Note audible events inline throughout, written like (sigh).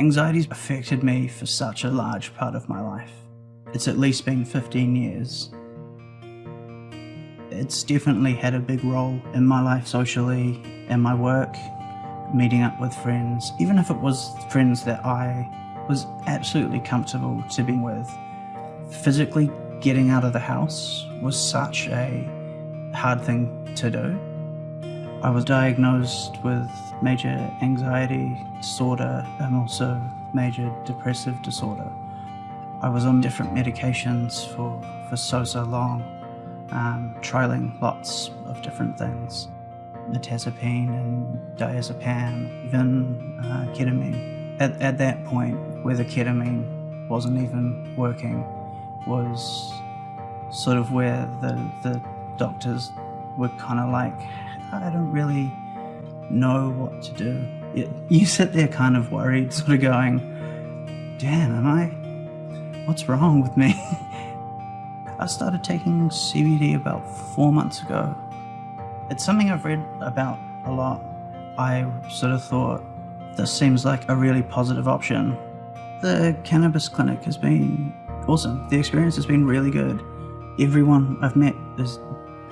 Anxiety's affected me for such a large part of my life. It's at least been 15 years. It's definitely had a big role in my life socially and my work, meeting up with friends, even if it was friends that I was absolutely comfortable to be with. Physically getting out of the house was such a hard thing to do. I was diagnosed with major anxiety disorder and also major depressive disorder. I was on different medications for, for so, so long, um, trialing lots of different things. Mirtazapine and diazepam, even uh, ketamine. At, at that point, where the ketamine wasn't even working, was sort of where the, the doctors were kind of like, I don't really know what to do. You, sit there kind of worried, (laughs) sort of going, damn, am I, what's wrong with me? (laughs) I started taking CBD about four months ago. It's something I've read about a lot. I sort of thought, this seems like a really positive option. The cannabis clinic has been awesome. The experience has been really good. Everyone I've met is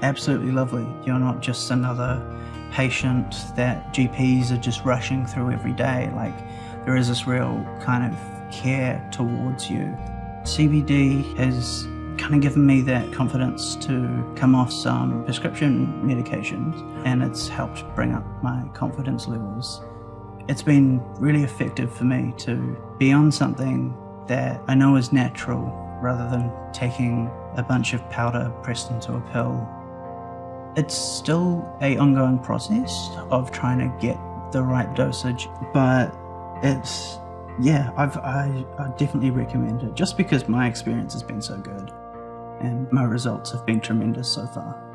absolutely lovely. You're not just another patient that GPs are just rushing through every day. Like there is this real kind of care towards you. CBD has kind of given me that confidence to come off some prescription medications and it's helped bring up my confidence levels. It's been really effective for me to be on something that I know is natural rather than taking a bunch of powder pressed into a pill it's still a ongoing process of trying to get the right dosage, but it's, yeah, I've, I, I definitely recommend it just because my experience has been so good and my results have been tremendous so far.